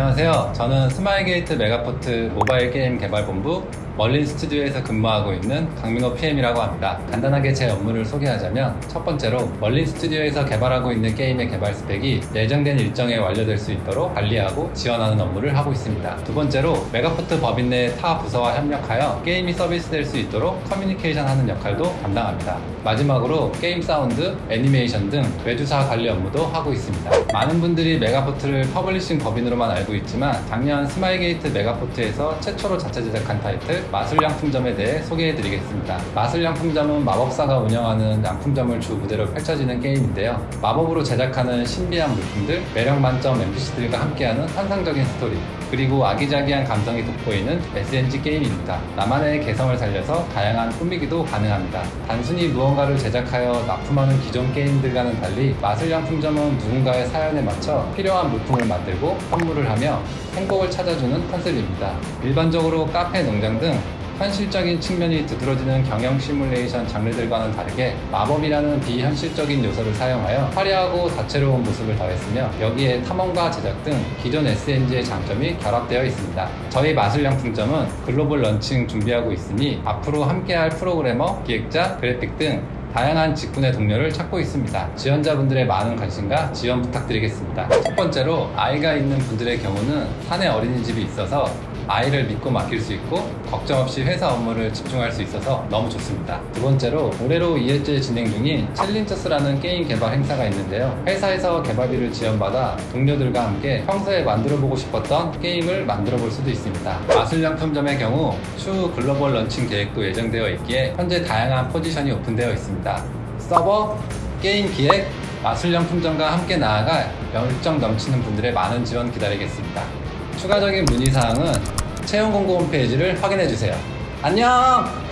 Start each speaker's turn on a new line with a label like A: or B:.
A: 안녕하세요. 저는 스마일게이트 메가포트 모바일 게임 개발본부 멀린 스튜디오에서 근무하고 있는 강민호 PM이라고 합니다. 간단하게 제 업무를 소개하자면 첫 번째로 멀린 스튜디오에서 개발하고 있는 게임의 개발 스펙이 예정된 일정에 완료될 수 있도록 관리하고 지원하는 업무를 하고 있습니다. 두 번째로 메가포트 법인 내 타 부서와 협력하여 게임이 서비스될 수 있도록 커뮤니케이션 하는 역할도 담당합니다. 마지막으로 게임 사운드, 애니메이션 등 외주사 관리 업무도 하고 있습니다. 많은 분들이 메가포트를 publishing 법인으로만 알고 있지만 작년 스마일게이트 메가포트에서 최초로 자체 제작한 타이틀 마술양품점에 대해 소개해드리겠습니다. 마술양품점은 마법사가 운영하는 양품점을 주 무대로 펼쳐지는 게임인데요. 마법으로 제작하는 신비한 물품들, 매력 만점 NPC들과 함께하는 환상적인 스토리, 그리고 아기자기한 감성이 돋보이는 SNG 게임입니다. 나만의 개성을 살려서 다양한 꾸미기도 가능합니다. 단순히 무언가를 제작하여 납품하는 기존 게임들과는 달리 마술양품점은 누군가의 사연에 맞춰 필요한 물품을 만들고 선물을 하며 행복을 찾아주는 컨셉입니다. 일반적으로 카페, 농장 등 현실적인 측면이 두드러지는 경영 시뮬레이션 장르들과는 다르게 마법이라는 비현실적인 요소를 사용하여 화려하고 다채로운 모습을 더했으며 여기에 탐험과 제작 등 기존 SNG의 장점이 결합되어 있습니다. 저희 마술양품점은 글로벌 런칭 준비하고 있으니 앞으로 함께할 프로그래머, 기획자, 그래픽 등 다양한 직군의 동료를 찾고 있습니다. 지원자분들의 많은 관심과 지원 부탁드리겠습니다. 첫 번째로 아이가 있는 분들의 경우는 사내 어린이집이 있어서 아이를 믿고 맡길 수 있고 걱정 없이 회사 업무를 집중할 수 있어서 너무 좋습니다. 두 번째로 올해로 2회째 진행 중인 챌린저스라는 게임 개발 행사가 있는데요. 회사에서 개발비를 지원받아 동료들과 함께 평소에 만들어보고 싶었던 게임을 만들어볼 수도 있습니다. 마술양품점의 경우 추후 글로벌 런칭 계획도 예정되어 있기에 현재 다양한 포지션이 오픈되어 있습니다. 서버, 게임 기획, 마술양품점과 함께 나아갈 열정 넘치는 분들의 많은 지원 기다리겠습니다. 추가적인 문의사항은 채용 공고 홈페이지를 확인해주세요. 안녕!